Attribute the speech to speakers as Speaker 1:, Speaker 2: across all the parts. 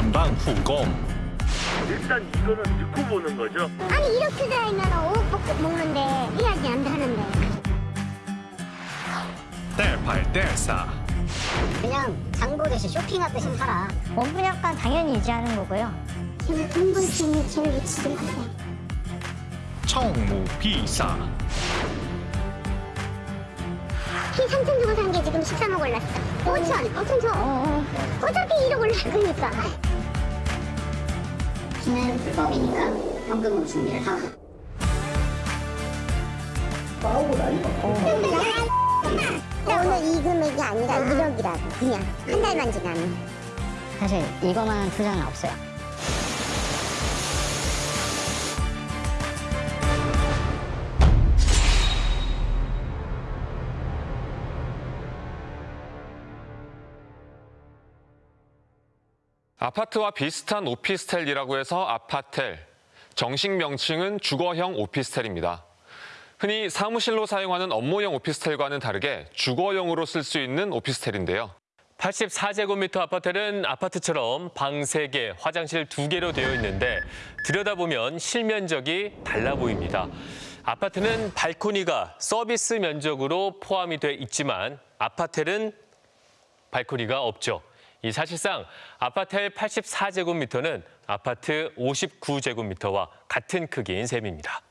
Speaker 1: 전방 후공.
Speaker 2: 일단 이거는 듣고 보는 거죠?
Speaker 3: 아니 이렇게 되어 있는 오복 먹는데 이야기 안 되는데.
Speaker 1: 뗄팔 뗄사.
Speaker 4: 그냥 장보듯이 쇼핑하듯이 살아.
Speaker 5: 원분양가 당연히 유지하는 거고요.
Speaker 3: 제가 돈벌 수 있는 제일 유치지 마세요.
Speaker 1: 청무비사.
Speaker 3: 키 3천 주고 산 게 지금 13억 올랐어. 5천, 5천 천. 어, 어. 어차피 1억 올랐으니까.
Speaker 4: 키는 불법이니까 현금으로 준비를 하고.
Speaker 3: 나 오늘 이 금액이 아니라 1억이라고 그냥 한 달만 지나면
Speaker 4: 사실 이거만 투자는 없어요.
Speaker 6: 아파트와 비슷한 오피스텔이라고 해서 아파텔. 정식 명칭은 주거형 오피스텔입니다. 흔히 사무실로 사용하는 업무용 오피스텔과는 다르게 주거용으로 쓸 수 있는 오피스텔인데요.
Speaker 7: 84제곱미터 아파트는 아파트처럼 방 3개, 화장실 2개로 되어 있는데 들여다보면 실면적이 달라 보입니다. 아파트는 발코니가 서비스 면적으로 포함이 돼 있지만 아파텔은 발코니가 없죠. 이 사실상 아파텔 84제곱미터는 아파트 59제곱미터와 같은 크기인 셈입니다.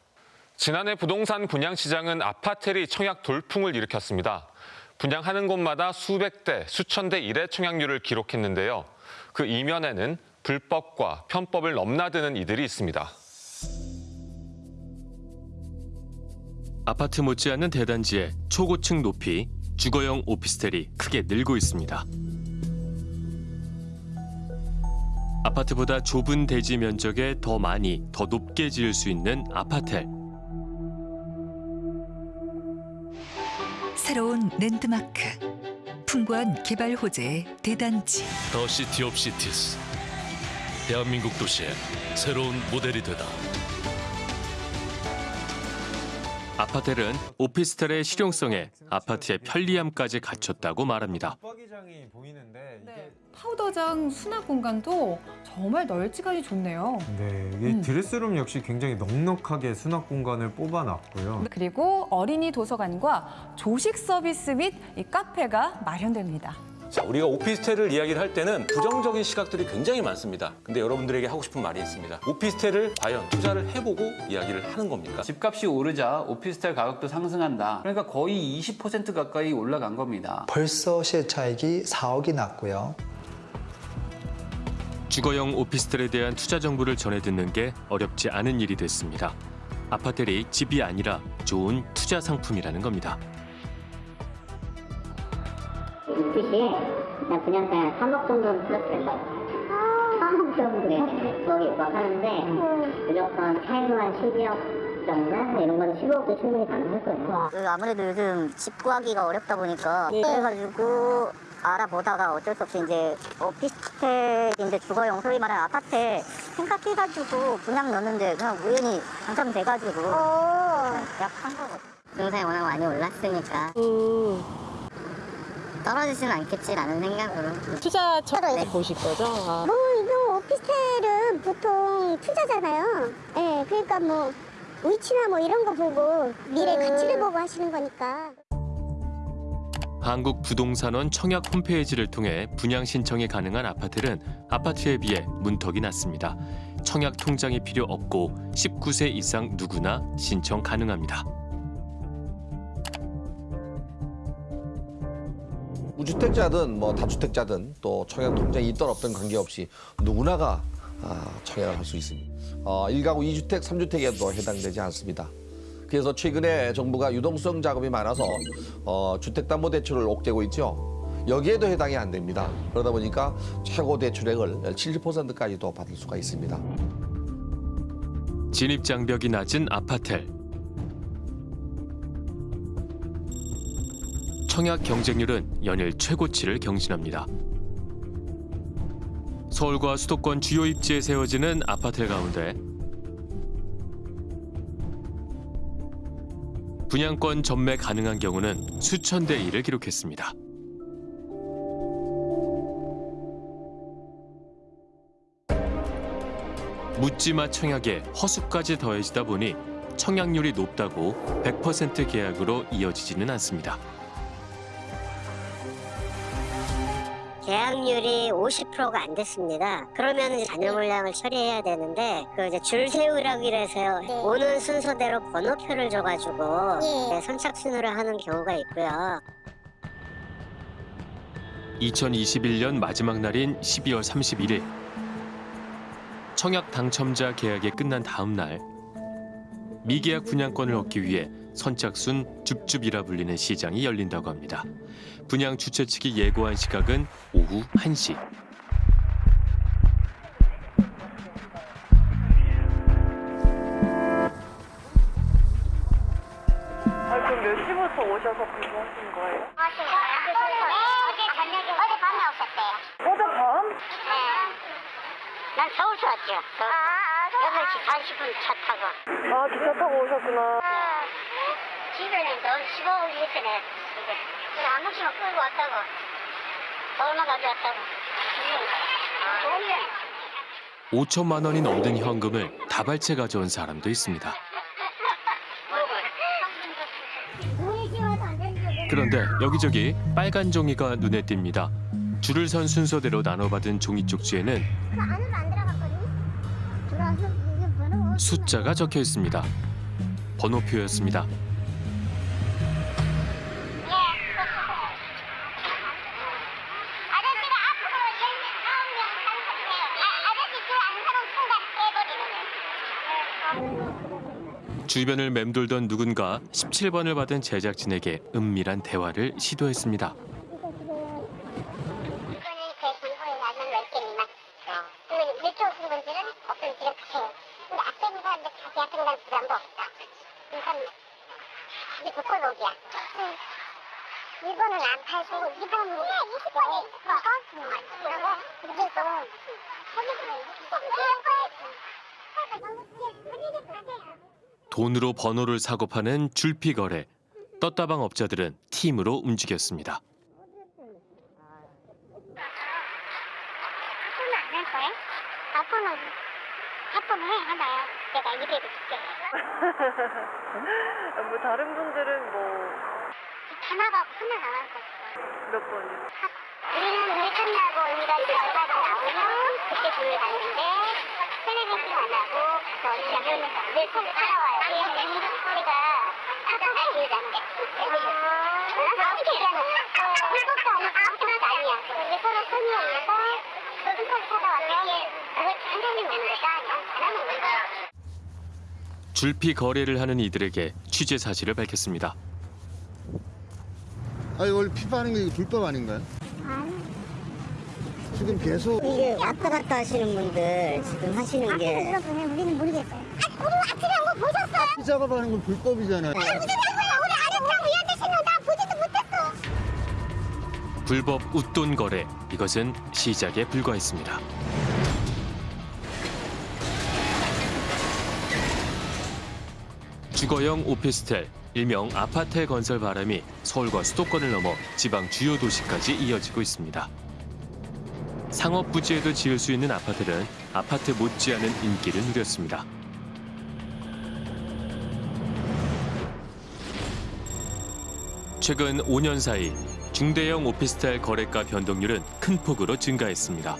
Speaker 6: 지난해 부동산 분양 시장은 아파텔이 청약 돌풍을 일으켰습니다. 분양하는 곳마다 수백 대, 수천 대 일의 청약률을 기록했는데요. 그 이면에는 불법과 편법을 넘나드는 이들이 있습니다.
Speaker 7: 아파트 못지않은 대단지의 초고층 높이 주거용 오피스텔이 크게 늘고 있습니다. 아파트보다 좁은 대지 면적에 더 많이, 더 높게 지을 수 있는 아파텔.
Speaker 8: 새로운 랜드마크. 풍부한 개발 호재의 대단지.
Speaker 9: The City of Cities. 대한민국 도시의 새로운 모델이 되다.
Speaker 7: 아파텔은 오피스텔의 실용성에 아파트의 편리함까지 갖췄다고 말합니다.
Speaker 10: 네, 파우더장 수납 공간도 정말 널찍하니 좋네요.
Speaker 11: 네, 이게
Speaker 10: 음.
Speaker 11: 드레스룸 역시 굉장히 넉넉하게 수납 공간을 뽑아놨고요.
Speaker 10: 그리고 어린이 도서관과 조식 서비스 및이 카페가 마련됩니다.
Speaker 12: 자, 우리가 오피스텔을 이야기를 할 때는 부정적인 시각들이 굉장히 많습니다. 근데 여러분들에게 하고 싶은 말이 있습니다. 오피스텔을 과연 투자를 해보고 이야기를 하는 겁니까?
Speaker 13: 집값이 오르자 오피스텔 가격도 상승한다. 그러니까 거의 20% 가까이 올라간 겁니다.
Speaker 14: 벌써 시차익이 4억이 났고요.
Speaker 7: 주거용 오피스텔에 대한 투자 정보를 전해 듣는 게 어렵지 않은 일이 됐습니다. 아파텔이 집이 아니라 좋은 투자 상품이라는 겁니다.
Speaker 4: 이 뜻이 나 분양가 3억 정도는 플러스 될 거예요. 3억 정도? 네, 거기 막 하는데 무조건 최소한 12억 정도? 이런 건 15억도 충분히 가능할 거예요. 그 아무래도 요즘 집 구하기가 어렵다 보니까 그래가지고 알아보다가 어쩔 수 없이 이제 오피스텔인데 주거용 소위 말하는 아파트 생각해가지고 분양 넣는데 그냥 우연히 당첨돼가지고 약한 거거든요. 부동산이 워낙 많이 올랐으니까. 떨어지지는 않겠지라는 생각으로.
Speaker 5: 투자처럼 보실 거죠? 아.
Speaker 3: 뭐 이거 오피스텔은 보통 투자잖아요. 예 그러니까 뭐 위치나 뭐 이런 거 보고 미래 가치를 보고 하시는 거니까
Speaker 7: 한국부동산원 청약 홈페이지를 통해 분양 신청이 가능한 아파트는 아파트에 비해 문턱이 낮습니다. 청약 통장이 필요 없고 19세 이상 누구나 신청 가능합니다.
Speaker 15: 무주택자든 뭐 다주택자든 또 청약 통장이 있던 없던 관계없이 누구나가 아, 청약을 할 수 있습니다. 어, 1가구 2주택, 3주택에도 해당되지 않습니다. 그래서 최근에 정부가 유동성 작업이 많아서 어, 주택담보대출을 옥죄고 있죠. 여기에도 해당이 안 됩니다. 그러다 보니까 최고 대출액을 70%까지도 받을 수가 있습니다.
Speaker 7: 진입 장벽이 낮은 아파텔. 청약 경쟁률은 연일 최고치를 경신합니다. 서울과 수도권 주요 입지에 세워지는 아파텔 가운데 분양권 전매 가능한 경우는 수천 대 1을 기록했습니다. 묻지마 청약에 허수까지 더해지다 보니 청약률이 높다고 100% 계약으로 이어지지는 않습니다.
Speaker 16: 계약률이 50%가 안 됐습니다. 그러면 이제 잔여 물량을 처리해야 되는데 그 이제 줄 세우라고 해서요. 오는 순서대로 번호표를 줘가지고 네, 선착 순으로 하는 경우가 있고요.
Speaker 7: 2021년 마지막 날인 12월 31일 청약 당첨자 계약이 끝난 다음 날 미계약 분양권을 얻기 위해 선착순 줍줍이라 불리는 시장이 열린다고 합니다. 분양 주최 측이 예고한 시각은 오후 1시.
Speaker 17: 아, 그럼 몇 시부터 오셔서 근무하신 거예요?
Speaker 3: 어제 저녁에 어제 밤에 오셨대요.
Speaker 17: 어제 밤?
Speaker 3: 네. 난 서울서 왔죠. 서 8시 40분 차 타고.
Speaker 17: 아, 기차 타고 오셨구나.
Speaker 3: 넌 15분 있으네. 그래, 한 번씩만 끌고 왔다고. 서울만 가져왔다고. 아,
Speaker 7: 5천만 원이 넘는 현금을 다발채 가져온 사람도 있습니다. 그런데 여기저기 빨간 종이가 눈에 띕니다. 줄을 선 순서대로 나눠받은 종이 쪽지에는 숫자가 적혀 있습니다. 번호표였습니다. 주변을 맴돌던 누군가 17번을 받은 제작진에게 은밀한 대화를 시도했습니다.
Speaker 3: 몇쪽 분들은 어떤 지금 가세요. 근데 앞에 있는 사람들 다 계약 등단 부담도 없다. 이게 복골록이야. 이거는 안 팔고 이거는 네, 20번이 있어. 그러고 그리고
Speaker 7: 돈으로 번호를 사고 파는 줄피 거래. 떴다방 업자들은 팀으로 움직였습니다.
Speaker 3: 해? 내가 줄게.
Speaker 17: 뭐 다른 분들은 뭐몇
Speaker 3: 하나가 하나 나갈 거.
Speaker 17: 번이요?
Speaker 3: 우리는 일 끝나고 우리가 이제 결과가 나오면 그때 돈을 받는데 안 하고 저 시작을 늘 손을 따라와요. 우리가 아까 기회자인데. 어떻게 얘기하는 불법도 아니고 아무것도 아니야. 근데 서로 손이 그걸. 안 하는 거다.
Speaker 7: 줄피 거래를 하는 이들에게 취재 사실을 밝혔습니다.
Speaker 4: 아 이거 원래 피파하는 게 이거 불법 아닌가요? 지금 계속
Speaker 16: 이게 왔다 갔다 하시는 분들 지금 하시는 게.
Speaker 18: 우리는 모르겠어요. 아, 우리 아침에 한거 보셨어요?
Speaker 4: 피 작업하는 건 불법이잖아요.
Speaker 18: 무슨 말이야? 우리 아랫장 위한테 신는 나 보지도 못했어.
Speaker 7: 불법 웃돈 거래. 이것은 시작에 불과했습니다. 주거용 오피스텔, 일명 아파트 건설 바람이 서울과 수도권을 넘어 지방 주요 도시까지 이어지고 있습니다. 상업 부지에도 지을 수 있는 아파트는 아파트 못지않은 인기를 누렸습니다. 최근 5년 사이 중대형 오피스텔 거래가 변동률은 큰 폭으로 증가했습니다.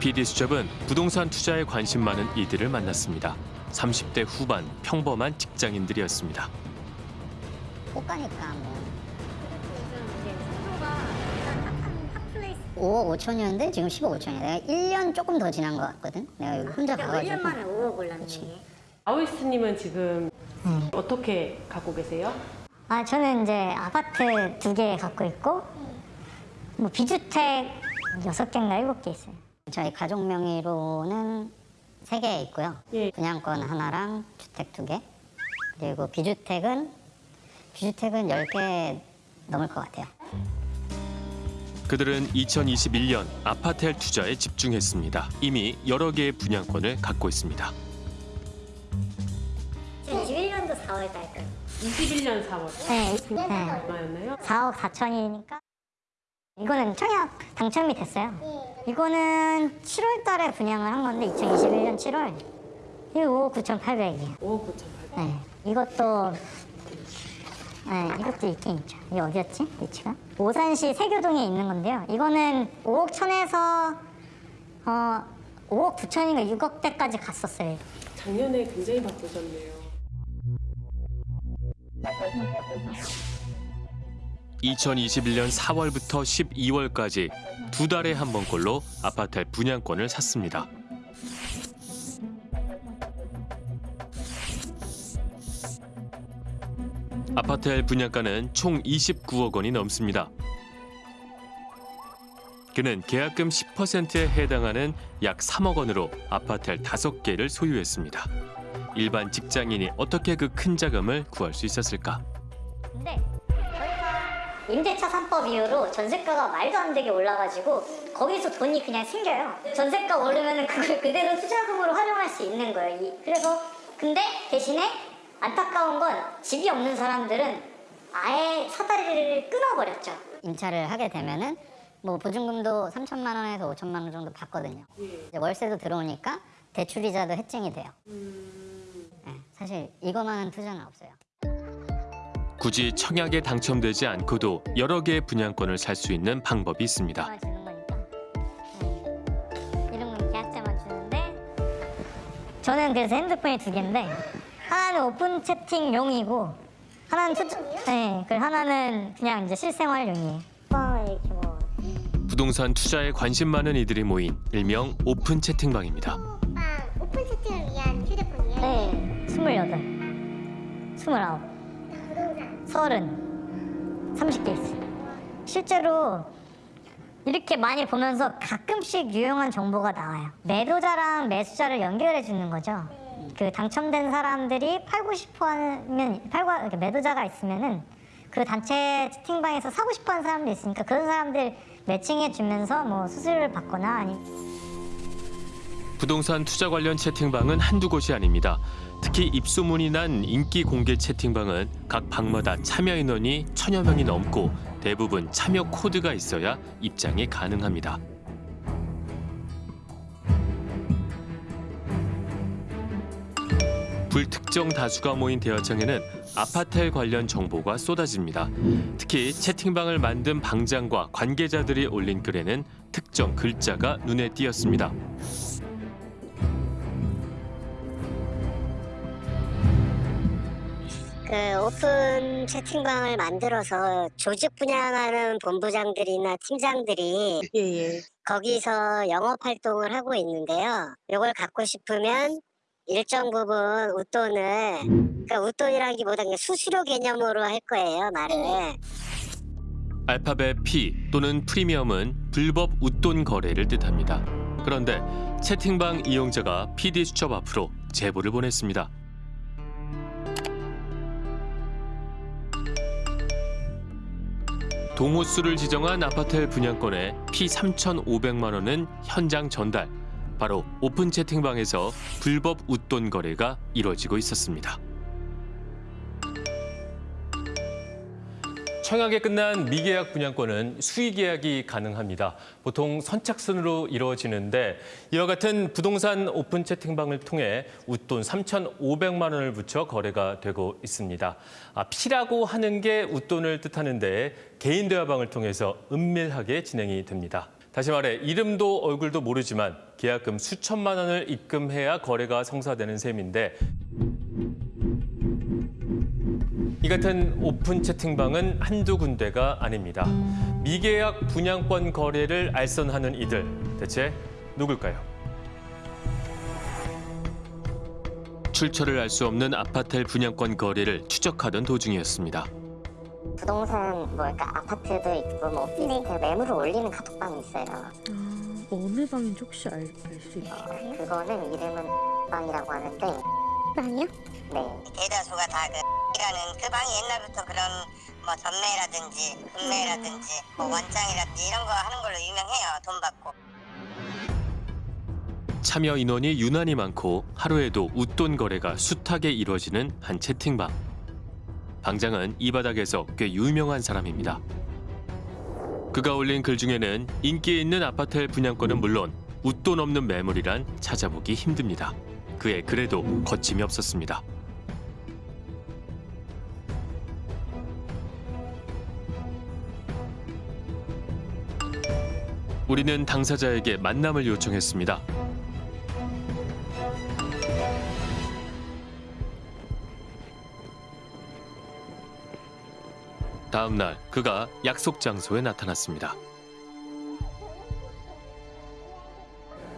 Speaker 7: PD수첩은 부동산 투자에 관심 많은 이들을 만났습니다. 30대 후반 평범한 직장인들이었습니다.
Speaker 3: 못 가니까 뭐. 5억 5천이었는데 지금 10억 5천이야. 내가 1년 조금 더 지난 것 같거든. 내가 여기 혼자 가가지고.
Speaker 5: 1년 만에
Speaker 3: 5억 올랐네.
Speaker 5: 아우이스님은 지금 어떻게 갖고 계세요?
Speaker 3: 아 저는 이제 아파트 두 개 갖고 있고 뭐 비주택 여섯 개인가 일곱 개 있어요. 저희 가족 명의로는 세 개 있고요. 분양권 하나랑 주택 두 개. 그리고 비주택은 비주택은 열개 넘을 것 같아요.
Speaker 7: 그들은 2021년 아파텔 투자에 집중했습니다. 이미 여러 개의 분양권을 갖고 있습니다.
Speaker 3: 21년도 4월 달 거예요.
Speaker 5: 21년 4월.
Speaker 3: 네, 네.
Speaker 5: 얼마였나요?
Speaker 3: 4억 4천이니까
Speaker 19: 이거는 청약 당첨이 됐어요. 이거는 7월 달에 분양을 한 건데 2021년 7월. 이거 5억 9,800이에요.
Speaker 5: 5억 9,800.
Speaker 19: 네. 이것도 네, 이것도 있긴 있죠. 이게 어디였지? 위치가? 오산시 세교동에 있는 건데요. 이거는 5억 천에서 어 5억 9천인가 6억대까지 갔었어요.
Speaker 5: 작년에 굉장히 바쁘셨네요.
Speaker 7: 2021년 4월부터 12월까지 두 달에 한 번꼴로 아파트 분양권을 샀습니다. 아파트 분양가는 총 29억 원이 넘습니다. 그는 계약금 10%에 해당하는 약 3억 원으로 아파트 5개를 소유했습니다. 일반 직장인이 어떻게 그 큰 자금을 구할 수 있었을까?
Speaker 19: 근데 저희가 임대차 3법 이후로 전세가가 말도 안 되게 올라가지고 거기서 돈이 그냥 생겨요. 전세가 오르면 그걸 그대로 투자금으로 활용할 수 있는 거예요. 이- 그래서 근데 대신에 안타까운 건 집이 없는 사람들은 아예 사다리를 끊어버렸죠. 임차를 하게 되면은 뭐 보증금도 3천만 원에서 5천만 원 정도 받거든요. 이제 월세도 들어오니까 대출이자도 해증이 돼요. 네, 사실 이거만한 투자는 없어요.
Speaker 7: 굳이 청약에 당첨되지 않고도 여러 개의 분양권을 살 수 있는 방법이 있습니다.
Speaker 19: 네. 이런 건 계약자만 주는데 저는 그래서 핸드폰이 두 개인데 하나는 오픈 채팅용이고 하나는 투자 네, 그 하나는 그냥 이제 실생활용이에요. 뭐 이렇게 뭐
Speaker 7: 부동산 투자에 관심 많은 이들이 모인 일명 오픈 채팅방입니다.
Speaker 3: 오픈 채팅을 위한 휴대폰이에요?
Speaker 19: 네, 스물여덟, 스물아홉, 서른, 30개 있어요. 실제로 이렇게 많이 보면서 가끔씩 유용한 정보가 나와요. 매도자랑 매수자를 연결해 주는 거죠. 그 당첨된 사람들이 팔고 싶어 하면 팔고 매도자가 있으면은 그 단체 채팅방에서 사고 싶어 하는 사람도 있으니까 그런 사람들 매칭해 주면서 뭐 수수료를 받거나 아니
Speaker 7: 부동산 투자 관련 채팅방은 한두 곳이 아닙니다. 특히 입소문이 난 인기 공개 채팅방은 각 방마다 참여 인원이 천여 명이 넘고 대부분 참여 코드가 있어야 입장이 가능합니다. 불특정 다수가 모인 대여창에는 아파트 관련 정보가 쏟아집니다. 특히 채팅방을 만든 방장과 관계자들이 올린 글에는 특정 글자가 눈에 띄었습니다.
Speaker 16: 그 오픈 채팅방을 만들어서 조직 분양하는 본부장들이나 팀장들이 거기서 영업 활동을 하고 있는데요. 이걸 갖고 싶으면 일정 부분 웃돈을 그러니까 웃돈이라기보다 그냥 수수료 개념으로 할 거예요 말을.
Speaker 7: 알파벳 P 또는 프리미엄은 불법 웃돈 거래를 뜻합니다. 그런데 채팅방 이용자가 PD 수첩 앞으로 제보를 보냈습니다. 동호수를 지정한 아파트 분양권에 P 3,500만 원은 현장 전달. 바로 오픈 채팅방에서 불법 웃돈 거래가 이뤄지고 있었습니다. 청약에 끝난 미계약 분양권은 수의 계약이 가능합니다. 보통 선착순으로 이루어지는데 이와 같은 부동산 오픈 채팅방을 통해 웃돈 3,500만 원을 붙여 거래가 되고 있습니다. 아, 피라고 하는 게 웃돈을 뜻하는데 개인 대화방을 통해서 은밀하게 진행이 됩니다. 다시 말해 이름도 얼굴도 모르지만 계약금 수천만 원을 입금해야 거래가 성사되는 셈인데 이 같은 오픈 채팅방은 한두 군데가 아닙니다. 미계약 분양권 거래를 알선하는 이들 대체 누굴까요? 출처를 알 수 없는 아파트 분양권 거래를 추적하던 도중이었습니다.
Speaker 19: 부동산 뭐 그러니까 아파트도 있고 뭐 오피스텔 매물을 올리는 카톡방이 있어요.
Speaker 5: 어느 방인지 혹시 알 수 있어요?
Speaker 19: 그거는 이름은 방이라고 하는데
Speaker 3: 방이요?
Speaker 19: 네.
Speaker 20: 대다수가 다 그, 이라는 그 방이 옛날부터 그런 뭐 전매라든지 금매라든지 뭐 원장이라든지 이런 거 하는 걸로 유명해요. 돈 받고.
Speaker 7: 참여 인원이 유난히 많고 하루에도 웃돈 거래가 숱하게 이루어지는 한 채팅방. 방장은 이 바닥에서 꽤 유명한 사람입니다. 그가 올린 글 중에는 인기 있는 아파트의 분양권은 물론 웃돈 없는 매물이란 찾아보기 힘듭니다. 그의 글에도 거침이 없었습니다. 우리는 당사자에게 만남을 요청했습니다. 다음 날 그가 약속 장소에 나타났습니다.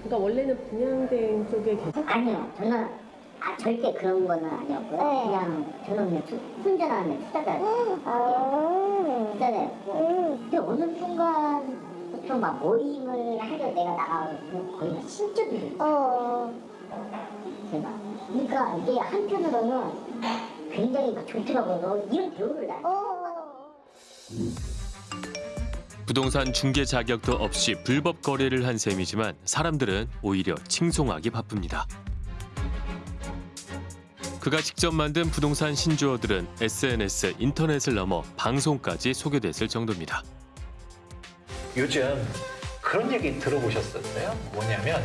Speaker 5: 그러니까 원래는 분양대행 쪽에 계속
Speaker 4: 아니요, 저는 아, 절대 그런 거는 아니었고요. 그냥 저는 그냥 투, 혼자라는 투자자. 투자자였고. 근데 어느 순간부터 막 모임을 하려 내가 나가고 거의 막 신적이. 제가. 그러니까 이게 한편으로는 굉장히 막 좋더라고요. 이런 배우를 나.
Speaker 7: 부동산 중개 자격도 없이 불법 거래를 한 셈이지만 사람들은 오히려 칭송하기 바쁩니다. 그가 직접 만든 부동산 신주어들은 SNS, 인터넷을 넘어 방송까지 소개됐을 정도입니다.
Speaker 21: 요즘 그런 얘기 들어보셨었어요? 뭐냐면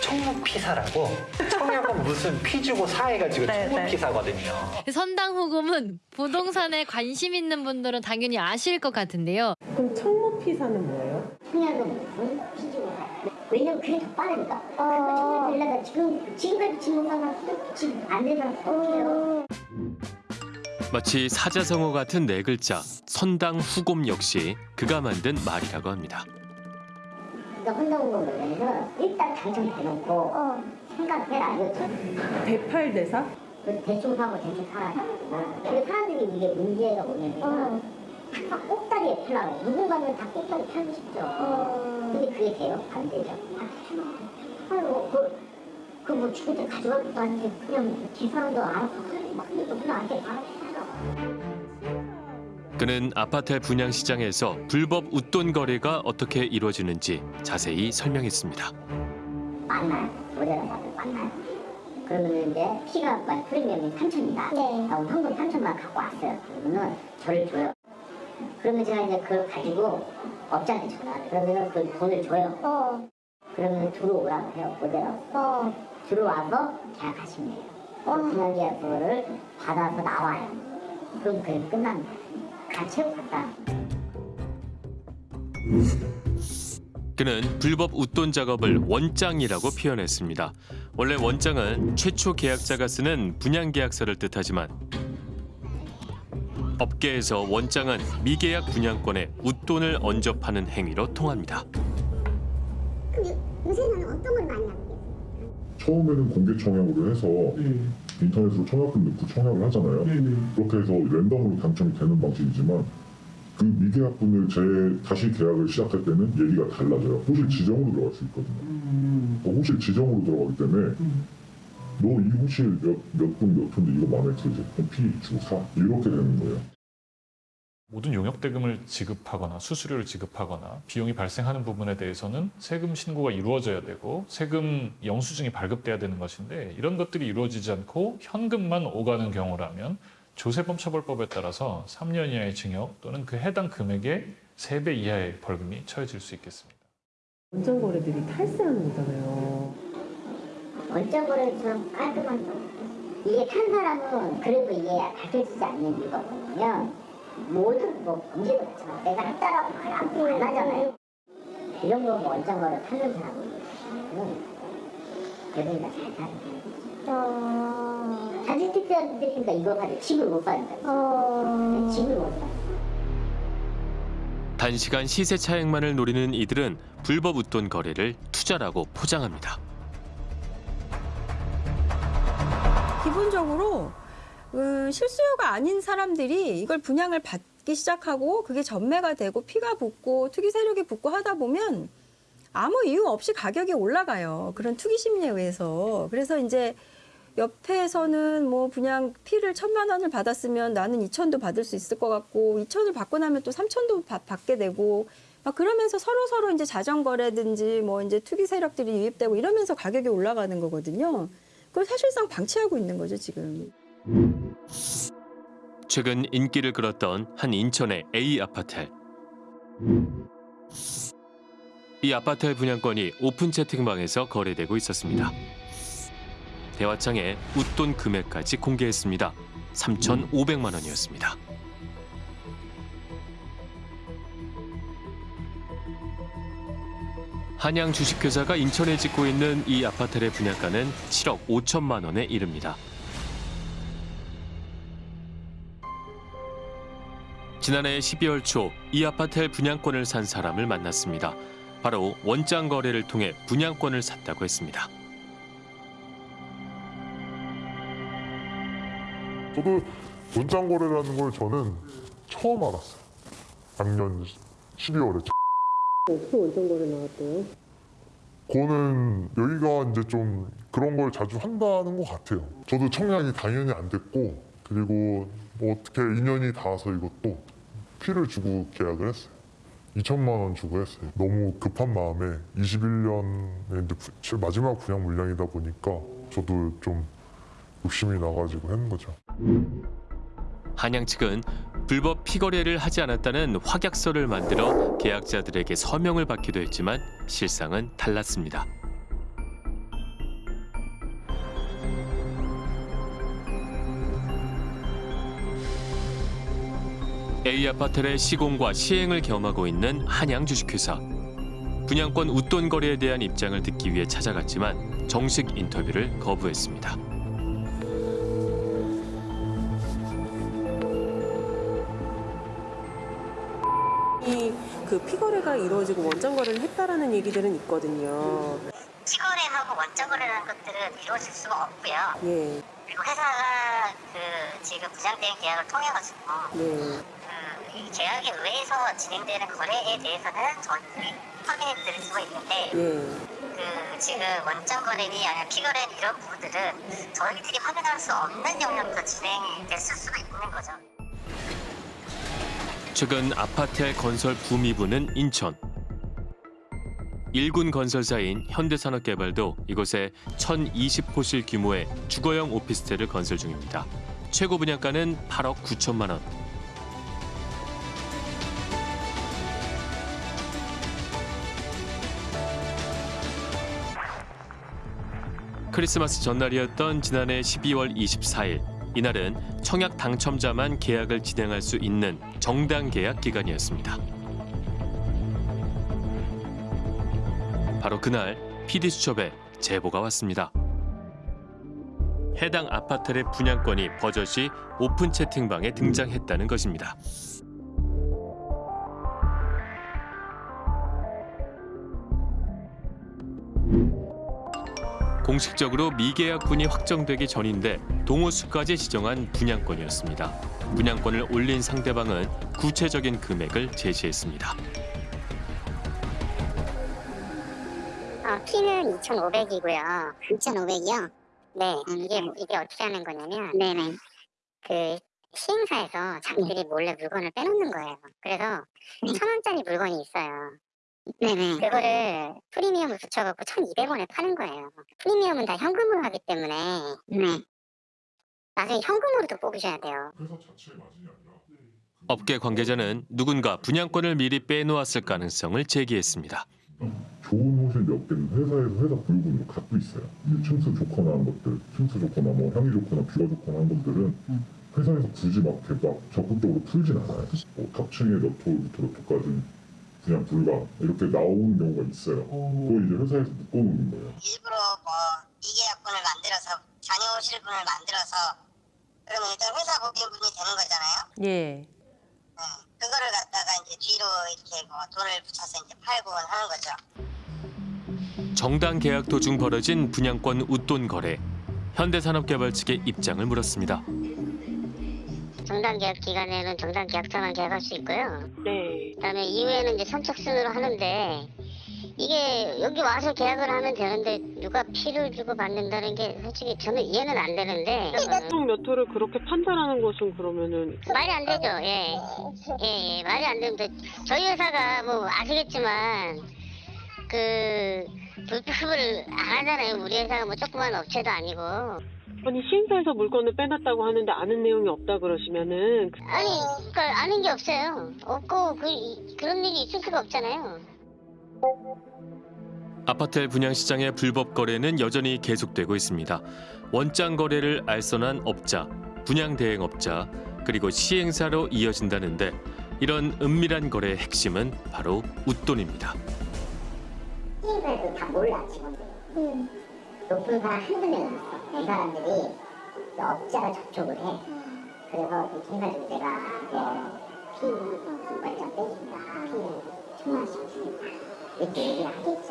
Speaker 21: 청무피사라고 청약은 무슨 피 주고 사 해가지고
Speaker 22: 네,
Speaker 21: 청무피사거든요.
Speaker 22: 선당 후금은 부동산에 관심 있는 분들은 당연히 아실 것 같은데요.
Speaker 5: 그럼 청무피사는 뭐예요?
Speaker 4: 청약은 무슨 피지고 왜냐면 그게 더 빠르니까. 그거 청약 되려면 지금 지금까지 진행사는 지금 안 되는 사람 없어요.
Speaker 7: 마치 사자성어 같은 네 글자 선당 후곰 역시 그가 만든 말이라고 합니다.
Speaker 4: 그러니까 혼동으로 내면 일단 당첨돼놓고 생각해라 이거죠.
Speaker 5: 대팔대사?
Speaker 4: 그 대충 사고 대충 살아요. 근데 사람들이 이게 문제가 뭐냐면 항상 꼭다리에 팔라고 누군가는 다 꼭다리 팔고 싶죠. 근데 그게 돼요? 안 되죠. 아이고 그, 그뭐 죽을 때 가져갈 것도 아닌데 그냥 뒷사람도 알아서 막 그냥 나한테 말하시더라고.
Speaker 7: 그는 아파트 분양 시장에서 불법 웃돈 거래가 어떻게 이루어지는지 자세히 설명했습니다.
Speaker 4: 만나요. 모델을 받으면 만나요. 그러면 이제 피가 막 프리미엄이 3천이다. 네. 나 현금 3천만 갖고 왔어요. 그러면은 저를 줘요. 그러면 제가 이제 그걸 가지고 업자한테 전화를 그러면 그 돈을 줘요. 그러면 들어오라고 해요. 모델하고. 들어와서 계약하시면 돼요. 그 분양 계약서를 받아서 나와요. 그럼 그게 끝납니다. 해고 갔다.
Speaker 7: 그는 불법 웃돈 작업을 원장이라고 표현했습니다. 원래 원장은 최초 계약자가 쓰는 분양 계약서를 뜻하지만 업계에서 원장은 미계약 분양권에 웃돈을 얹어 파는 행위로 통합니다.
Speaker 3: 근데 요새는 어떤 걸 많이 하고 계세요?
Speaker 23: 처음에는 공개 청약으로 해서 인터넷으로 청약금 넣고 청약을 하잖아요. 그렇게 해서 랜덤으로 당첨이 되는 방식이지만 그 미계약분을 재 다시 계약을 시작할 때는 얘기가 달라져요. 호실 지정으로 들어갈 수 있거든요. 그 호실 지정으로 들어가기 때문에 너이 호실 몇 몇 분 몇 푼데 이거 마음에 들지? 그럼 피 주고 사 이렇게 되는 거예요.
Speaker 24: 모든 용역 대금을 지급하거나 수수료를 지급하거나 비용이 발생하는 부분에 대해서는 세금 신고가 이루어져야 되고 세금 영수증이 발급돼야 되는 것인데 이런 것들이 이루어지지 않고 현금만 오가는 경우라면 조세범 처벌법에 따라서 3년 이하의 징역 또는 그 해당 금액의 3배 이하의 벌금이 처해질 수 있겠습니다.
Speaker 5: 원장 거래들이 탈세하는 거잖아요.
Speaker 4: 원자 거래처럼 깔끔한 거. 이게 탄 사람은 그래도 이게 밝혀지지 않는 이유가 뭐냐면 모든 뭐 범죄도 그렇지만 내가 했다라고 말 안 하잖아요. 이런 거 원자 거래 타는 사람은 대부분 다잘 사는 거예요. 자진택자들이니까 이거 가지고 집을 못 사니까. 집을 못 사.
Speaker 7: 단시간 시세 차익만을 노리는 이들은 불법 웃돈 거래를 투자라고 포장합니다.
Speaker 25: 기본적으로 그 실수요가 아닌 사람들이 이걸 분양을 받기 시작하고 그게 전매가 되고 피가 붙고 투기 세력이 붙고 하다 보면 아무 이유 없이 가격이 올라가요. 그런 투기 심리에 의해서. 그래서 이제 옆에서는 뭐 그냥 피를 천만 원을 받았으면 나는 이천도 받을 수 있을 것 같고 이천을 받고 나면 또 삼천도 받게 되고 막 그러면서 서로 서로 이제 자전거래든지 뭐 이제 투기 세력들이 유입되고 이러면서 가격이 올라가는 거거든요. 그걸 사실상 방치하고 있는 거죠 지금.
Speaker 7: 최근 인기를 끌었던 한 인천의 A 아파트. 이 아파트의 분양권이 오픈 채팅방에서 거래되고 있었습니다. 대화창에 웃돈 금액까지 공개했습니다. 3,500만 원이었습니다. 한양 주식회사가 인천에 짓고 있는 이 아파트의 분양가는 7억 5천만 원에 이릅니다. 지난해 12월 초 이 아파트의 분양권을 산 사람을 만났습니다. 바로 원장 거래를 통해 분양권을 샀다고 했습니다.
Speaker 26: 저도 원장 거래라는 걸 저는 처음 알았어요. 작년 12월에.
Speaker 5: 어떻게 원정 거래 나왔대요?
Speaker 26: 그거는 여기가 이제 좀 그런 걸 자주 한다는 것 같아요. 저도 청약이 당연히 안 됐고 그리고 뭐 어떻게 인연이 닿아서 이것도 피를 주고 계약을 했어요. 2천만 원 주고 했어요. 너무 급한 마음에 21년에 이제 부- 마지막 분양 물량이다 보니까 저도 좀 욕심이 나가지고 했는 거죠.
Speaker 7: 한양 측은 불법 피거래를 하지 않았다는 확약서를 만들어 계약자들에게 서명을 받기도 했지만 실상은 달랐습니다. A 아파트의 시공과 시행을 겸하고 있는 한양 주식회사. 분양권 웃돈 거래에 대한 입장을 듣기 위해 찾아갔지만 정식 인터뷰를 거부했습니다.
Speaker 5: 이 그 피거래가 이루어지고 원정 거래를 했다라는 얘기들은 있거든요.
Speaker 16: 피거래하고 원적 거래라는 것들은 이루어질 수가 없고요.
Speaker 5: 예.
Speaker 16: 그리고 회사가 그 지금 부장대행 계약을 통해 가지고
Speaker 5: 네.
Speaker 16: 이 계약에 의해서 진행되는 거래에 대해서는 저희들이 확인해 드릴 수가 있는데
Speaker 5: 예.
Speaker 16: 그 지금 원점 거래니 아니면 피거래 이런 부분들은 저희들이 확인할 수 없는 영역도 진행됐을 수가 있는 거죠.
Speaker 7: 최근 아파트의 건설 붐이 부는 인천. 일군 건설사인 현대산업개발도 이곳에 1,020호실 규모의 주거용 오피스텔을 건설 중입니다. 최고 분양가는 8억 9천만 원. 크리스마스 전날이었던 지난해 12월 24일. 이날은 청약 당첨자만 계약을 진행할 수 있는 정당 계약 기간이었습니다. 바로 그날 PD 수첩에 제보가 왔습니다. 해당 아파트의 분양권이 버젓이 오픈 채팅방에 등장했다는 것입니다. 공식적으로 미계약분이 확정되기 전인데 동호수까지 지정한 분양권이었습니다. 분양권을 올린 상대방은 구체적인 금액을 제시했습니다.
Speaker 16: 어, 피는 2,500이고요. 2,500이요? 네. 이게 이게 어떻게 하는 거냐면 네네. 그 시행사에서 자기들이 몰래 물건을 빼놓는 거예요. 그래서 천 원짜리 물건이 있어요. 네네. 그거를 프리미엄을 붙여갖고 1,200원에 파는 거예요. 프리미엄은 다 현금으로 하기 때문에 네. 나중에 현금으로도 뽑으셔야 돼요.
Speaker 7: 업계 관계자는 누군가 분양권을 미리 빼놓았을 가능성을 제기했습니다.
Speaker 23: 좋은 호실 몇 개는 회사에서 회사 불금으로 갖고 있어요. 이제 층수 좋거나 한 것들, 층수 좋거나 뭐 향이 좋거나 뷰가 좋거나 한 것들은 회사에서 굳이 막 막 적극적으로 풀진 않아요. 뭐 탑층에 몇 호부터 몇 호까지 그냥 불가 이렇게 나오는 경우가 있어요. 그거 이제 회사에서 묶어놓는 거예요.
Speaker 20: 일부러 뭐 이계약분을 만들어서 잔여실분을 만들어서 그러면 일단 회사 법인분이 되는 거잖아요.
Speaker 5: 예.
Speaker 20: 그거를 갖다가 이제 뒤로 이렇게 뭐 돈을 붙여서 이제 팔고 하는 거죠.
Speaker 7: 정당 계약 도중 벌어진 분양권 웃돈 거래. 현대산업개발 측의 입장을 물었습니다.
Speaker 16: 정당 계약 기간에는 정당 계약자만 계약할 수 있고요.
Speaker 5: 네.
Speaker 16: 그다음에 이후에는 이제 선착순으로 하는데 이게 여기 와서 계약을 하면 되는데 누가 피를 주고 받는다는 게 솔직히 저는 이해는 안 되는데
Speaker 5: 총몇 호를 그렇게 판단하는 것은 그러면은
Speaker 16: 말이 안 되죠. 예. 예, 예, 말이 안 되는데 저희 회사가 뭐 아시겠지만 그 불법을 안 하잖아요. 우리 회사가 뭐 조그만 업체도 아니고
Speaker 5: 아니 시행사에서 물건을 빼놨다고 하는데 아는 내용이 없다 그러시면은
Speaker 3: 아니, 그러니까 아는 게 없어요. 없고 그, 그런 일이 있을 수가 없잖아요.
Speaker 7: 아파트 분양 시장의 불법 거래는 여전히 계속되고 있습니다. 원장 거래를 알선한 업자, 분양 대행업자, 그리고 시행사로 이어진다는데 이런 은밀한 거래의 핵심은 바로 웃돈입니다.
Speaker 4: 시행사에도 다 몰라 직원들. 높은 사람 한두 명 있어. 이 사람들이 업자로 접촉을 해. 그래서 이 청사진 내가 이제 피 완전 빼준다. 원씩 주겠다. 이렇게 얘기를 하겠죠.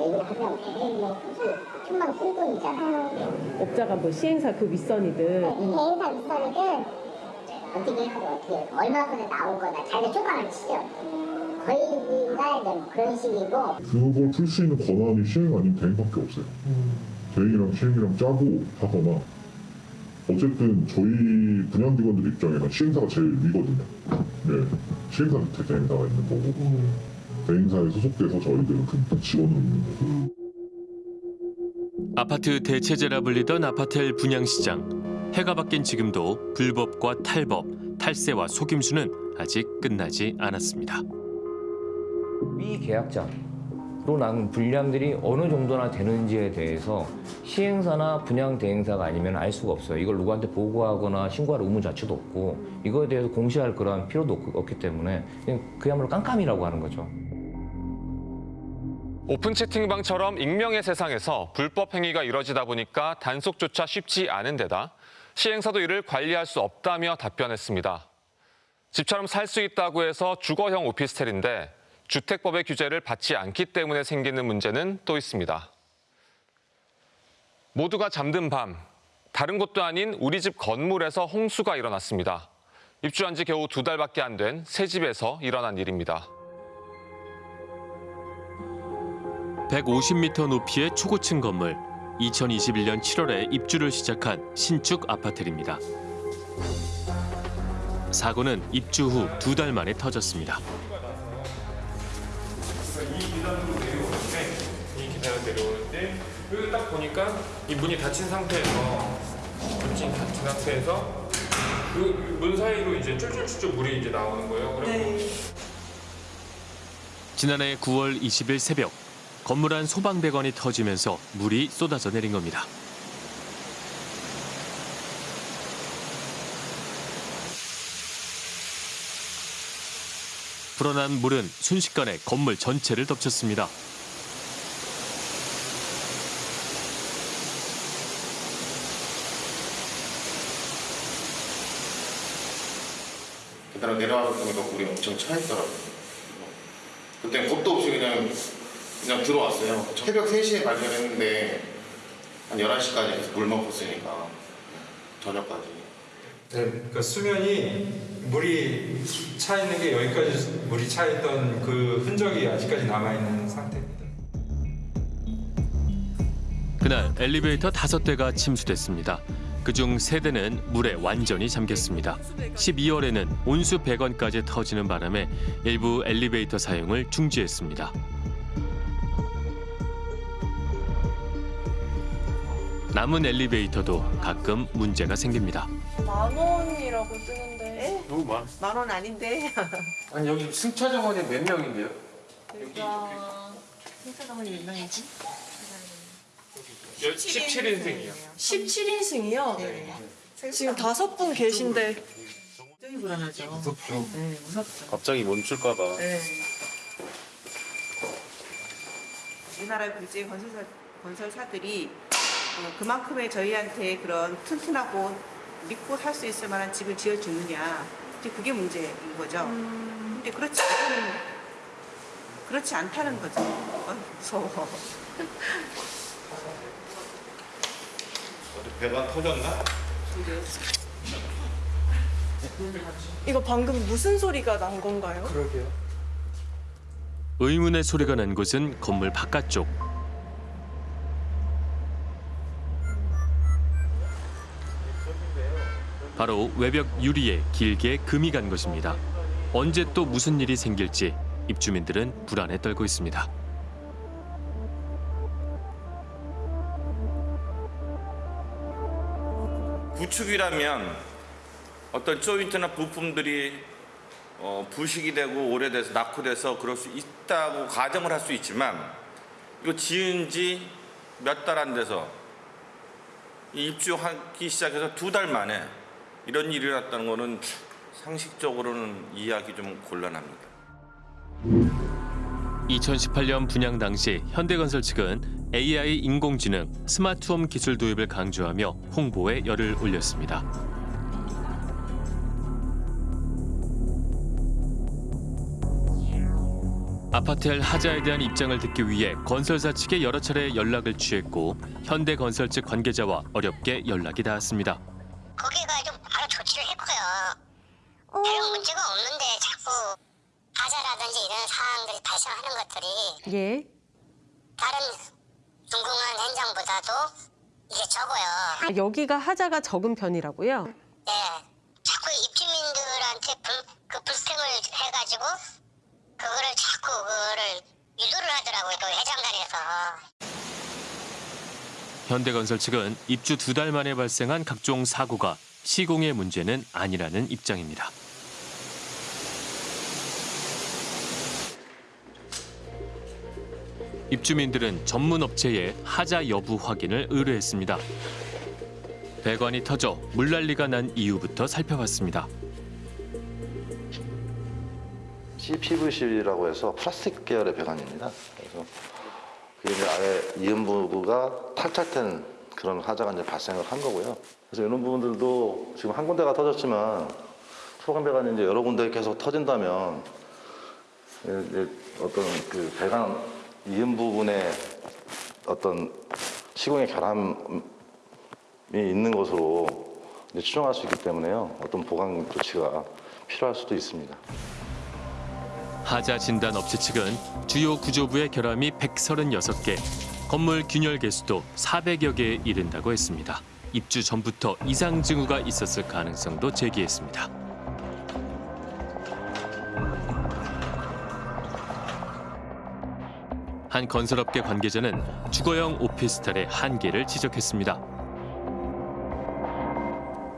Speaker 4: 얘기를 하면 솔직히 천만 원 쓸돈이잖아요.
Speaker 5: 업자가 뭐 시행사 그 윗선이든
Speaker 4: 대행사 윗선이든 어떻게 하고 어떻게 얼마 전에 나온 거나 자기가 쪼가를 치죠. 거의가 그런 식이고
Speaker 23: 그걸 풀수 있는 권한이 시행 아닌 대행밖에 없어요. 대 행이랑 시행이랑 짜고 하거나 어쨌든 저희 분양기관들 입장에는 시행사가 제일 위거든요. 네, 시행사 밑에 대행사가 있는 거고 대행사에 소속돼서 저희들은 그 직원으로 있는 거고
Speaker 7: 아파트 대체제라 불리던 아파텔 분양시장. 해가 바뀐 지금도 불법과 탈법, 탈세와 속임수는 아직 끝나지 않았습니다.
Speaker 27: 미계약자 로 나는 분량들이 어느 정도나 되는지에 대해서 시행사나 분양 대행사가 아니면 알 수가 없어요. 이걸 누구한테 보고하거나 신고할 의무 자체도 없고 이거에 대해서 공시할 그런 필요도 없- 없기 때문에 그냥 그야말로 깜깜이라고 하는 거죠.
Speaker 6: 오픈 채팅방처럼 익명의 세상에서 불법 행위가 이뤄지다 보니까 단속조차 쉽지 않은 데다 시행사도 이를 관리할 수 없다며 답변했습니다. 집처럼 살 수 있다고 해서 주거형 오피스텔인데 주택법의 규제를 받지 않기 때문에 생기는 문제는 또 있습니다. 모두가 잠든 밤, 다른 곳도 아닌 우리 집 건물에서 홍수가 일어났습니다. 입주한 지 겨우 두 달밖에 안 된 새 집에서 일어난 일입니다.
Speaker 7: 150m 높이의 초고층 건물. 2021년 7월에 입주를 시작한 신축 아파트입니다. 사고는 입주 후 두 달 만에 터졌습니다.
Speaker 24: 이 계단으로 내려오는데 이 계단을 내려오는데 여기 딱 보니까 이 문이 닫힌 상태에서 문이 닫힌 상태에서 그 문 사이로 이제 쫄쫄쫄쫄 물이 이제 나오는 거예요. 그리고
Speaker 7: 지난해 9월 20일 새벽 건물 안 소방배관이 터지면서 물이 쏟아져 내린 겁니다. 불어난 물은 순식간에 건물 전체를 덮쳤습니다.
Speaker 28: 계단을 내려와서 보니까 물이 엄청 차 있더라고요. 그때 겁도 없이 그냥 그냥 들어왔어요. 새벽 3시에 발견했는데 한 11시까지 계속 물 먹었으니까 저녁까지.
Speaker 29: 네, 그러니까 수면이 물이 차 있는 게 여기까지 물이 차 있던 그 흔적이 아직까지 남아 있는 상태입니다.
Speaker 7: 그날 엘리베이터 다섯 대가 침수됐습니다. 그중 세 대는 물에 완전히 잠겼습니다. 12월에는 온수 배관까지 터지는 바람에 일부 엘리베이터 사용을 중지했습니다. 남은 엘리베이터도 가끔 문제가 생깁니다.
Speaker 30: 만 원이라고 뜨는데
Speaker 12: 너무 많.
Speaker 30: 만원 아닌데
Speaker 12: 아니 여기 승차 정원이 몇 명인데요?
Speaker 30: 여기가 승차 정원이 몇 명이지?
Speaker 24: 17인승이요.
Speaker 30: 17인승이요? 네. 지금 다섯 분 계신데 굉장히 불안하죠.
Speaker 12: 무섭죠.
Speaker 30: 네, 무섭죠.
Speaker 12: 갑자기 멈출까봐.
Speaker 30: 네. 우리나라 국제 건설사, 건설사들이 어, 그만큼의 저희한테 그런 튼튼하고 믿고 살 수 있을 만한 집을 지어주느냐 이제 그게 문제인 거죠. 근데 그렇지 않다는 그렇지 않다는 거죠. 어, 무서워.
Speaker 28: 어디 배관 터졌나?
Speaker 30: 이거 방금 무슨 소리가 난 건가요?
Speaker 29: 그러게요.
Speaker 7: 의문의 소리가 난 곳은 건물 바깥쪽. 바로 외벽 유리에 길게 금이 간 것입니다. 언제 또 무슨 일이 생길지 입주민들은 불안에 떨고 있습니다.
Speaker 31: 구축이라면 어떤 조인트나 부품들이 어, 부식이 되고 오래돼서 낙후돼서 그럴 수 있다고 가정을 할 수 있지만 이거 지은 지 몇 달 안 돼서 이 입주하기 시작해서 두 달 만에 이런 일이 일어났다는 거는 상식적으로는 이해하기 좀 곤란합니다.
Speaker 7: 2018년 분양 당시 현대건설 측은 AI 인공지능 스마트홈 기술 도입을 강조하며 홍보에 열을 올렸습니다. 아파트엘 하자에 대한 입장을 듣기 위해 건설사 측에 여러 차례 연락을 취했고 현대건설 측 관계자와 어렵게 연락이 닿았습니다.
Speaker 20: 거기가 했고요. 별 문제가 없는데 자꾸 하자라든지 이런 상황들이 발생하는 것들이
Speaker 5: 예.
Speaker 20: 다른 궁금한 현장보다도 이게 적어요.
Speaker 5: 아, 여기가 하자가 적은 편이라고요?
Speaker 20: 네. 자꾸 입주민들한테 불, 그 불평을 해가지고 그거를 자꾸 그거를 유도를 하더라고요. 그 회장단에서.
Speaker 7: 현대건설 측은 입주 두 달 만에 발생한 각종 사고가 시공의 문제는 아니라는 입장입니다. 입주민들은 전문 업체에 하자 여부 확인을 의뢰했습니다. 배관이 터져 물난리가 난 이유부터 살펴봤습니다.
Speaker 26: CPVC라고 해서 플라스틱 계열의 배관입니다. 그래서 아예 이음부가 탈착된 그런 하자가 이제 발생을 한 거고요. 그래서 이런 부분들도 지금 한 군데가 터졌지만 배관이 이제 여러 군데 계속 터진다면 이제 어떤 그 배관 이음 부분에 어떤 시공의 결함이 있는 것으로 추정할 수 있기 때문에요. 어떤 보강 조치가 필요할 수도 있습니다.
Speaker 7: 하자 진단 업체 측은 주요 구조부의 결함이 136개, 건물 균열 개수도 400여 개에 이른다고 했습니다. 입주 전부터 이상 징후가 있었을 가능성도 제기했습니다. 한 건설업계 관계자는 주거용 오피스텔의 한계를 지적했습니다.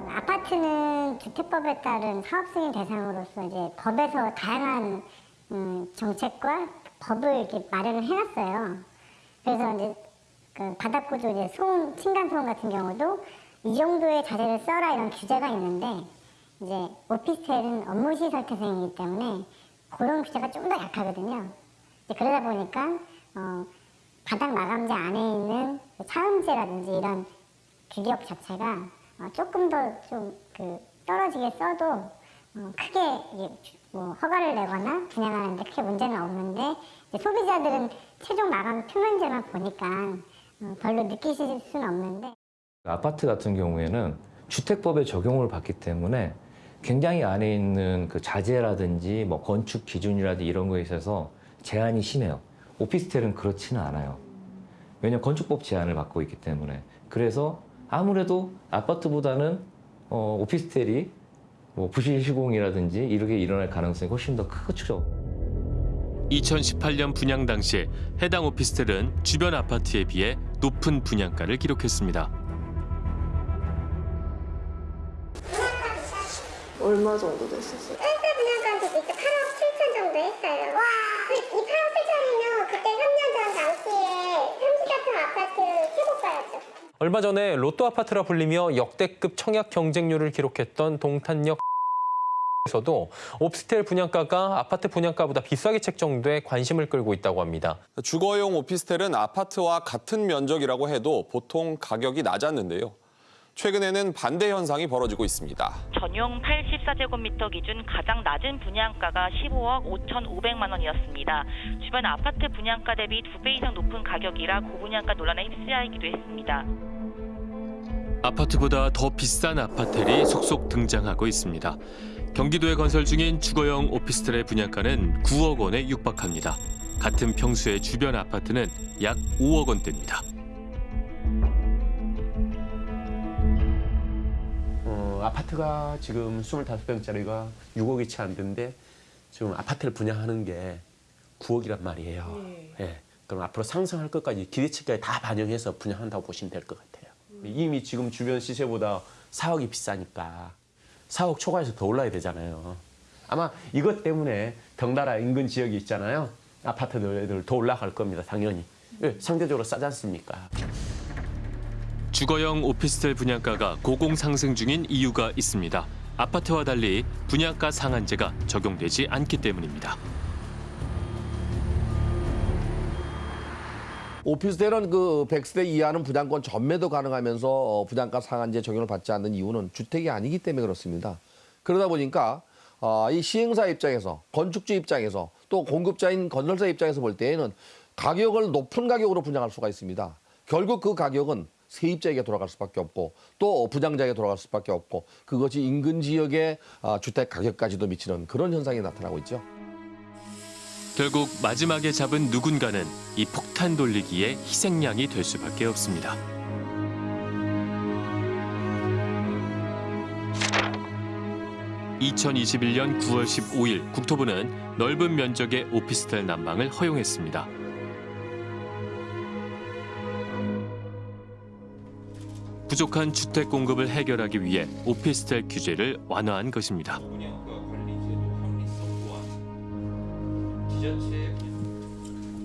Speaker 3: 아파트는 주택법에 따른 사업 승인 대상으로서 이제 법에서 다양한 음, 정책과 법을 이렇게 마련을 해놨어요. 그래서 이제 그 바닥 구조 이제 소음, 층간 소음 같은 경우도 이 정도의 자재를 써라 이런 규제가 있는데 이제 오피스텔은 업무시설 태생이기 때문에 그런 규제가 좀 더 약하거든요. 그러다 보니까 어, 바닥 마감재 안에 있는 그 차음재라든지 이런 규격 자체가 어, 조금 더 좀 그 떨어지게 써도 어, 크게 뭐 허가를 내거나 분양하는데 크게 문제는 없는데 소비자들은 최종 마감 표면제만 보니까 어, 별로 느끼실 수는 없는데
Speaker 27: 아파트 같은 경우에는 주택법의 적용을 받기 때문에 굉장히 안에 있는 그 자재라든지 뭐 건축 기준이라든지 이런 거에 있어서 제한이 심해요. 오피스텔은 그렇지는 않아요. 왜냐면 건축법 제한을 받고 있기 때문에. 그래서 아무래도 아파트보다는 어, 오피스텔이 뭐 부실 시공이라든지 이렇게 일어날 가능성이 훨씬 더 크죠.
Speaker 7: 2018년 분양 당시 해당 오피스텔은 주변 아파트에 비해 높은 분양가를 기록했습니다.
Speaker 5: 얼마 정도 됐었어요?
Speaker 3: 센터 분양가도 이제 8억 7천 정도 했어요. 와, 이 8억 7천이면 그때 3년 전 당시에 삼지 같은 아파트 최고가였죠.
Speaker 32: 얼마 전에 로또 아파트라 불리며 역대급 청약 경쟁률을 기록했던 동탄역 에서도 오피스텔 분양가가 아파트 분양가보다 비싸게 책정돼 관심을 끌고 있다고 합니다.
Speaker 6: 주거용 오피스텔은 아파트와 같은 면적이라고 해도 보통 가격이 낮았는데요. 최근에는 반대 현상이 벌어지고 있습니다.
Speaker 33: 전용 84제곱미터 기준 가장 낮은 분양가가 15억 5,500만 원이었습니다. 주변 아파트 분양가 대비 두 배 이상 높은 가격이라 고분양가 논란에 휩싸이기도 했습니다.
Speaker 7: 아파트보다 더 비싼 아파텔이 속속 등장하고 있습니다. 경기도에 건설 중인 주거용 오피스텔의 분양가는 9억 원에 육박합니다. 같은 평수의 주변 아파트는 약 5억 원대입니다.
Speaker 34: 어, 아파트가 지금 25평짜리가 6억이 채 안 되는데 지금 아파트를 분양하는 게 9억이란 말이에요. 예. 그럼 앞으로 상승할 것까지 기대치까지 다 반영해서 분양한다고 보시면 될 것 같아요. 이미 지금 주변 시세보다 사억이 비싸니까 4억 초과해서 더 올라야 되잖아요. 아마 이것 때문에 덩달아 인근 지역이 있잖아요. 아파트들 더 올라갈 겁니다. 당연히. 왜? 상대적으로 싸지 않습니까?
Speaker 7: 주거용 오피스텔 분양가가 고공 상승 중인 이유가 있습니다. 아파트와 달리 분양가 상한제가 적용되지 않기 때문입니다.
Speaker 15: 오피스텔은 그 100세대 이하는 분양권 전매도 가능하면서 어, 분양가 상한제 적용을 받지 않는 이유는 주택이 아니기 때문에 그렇습니다. 그러다 보니까 어, 이 시행사 입장에서 건축주 입장에서 또 공급자인 건설사 입장에서 볼 때에는 가격을 높은 가격으로 분양할 수가 있습니다. 결국 그 가격은 세입자에게 돌아갈 수밖에 없고 또 분양자에게 돌아갈 수밖에 없고 그것이 인근 지역의 아, 주택 가격까지도 미치는 그런 현상이 나타나고 있죠.
Speaker 7: 결국 마지막에 잡은 누군가는 이 폭탄 돌리기의 희생양이 될 수밖에 없습니다. (2021년 9월 15일) 국토부는 넓은 면적의 오피스텔 난방을 허용했습니다. 부족한 주택 공급을 해결하기 위해 오피스텔 규제를 완화한 것입니다.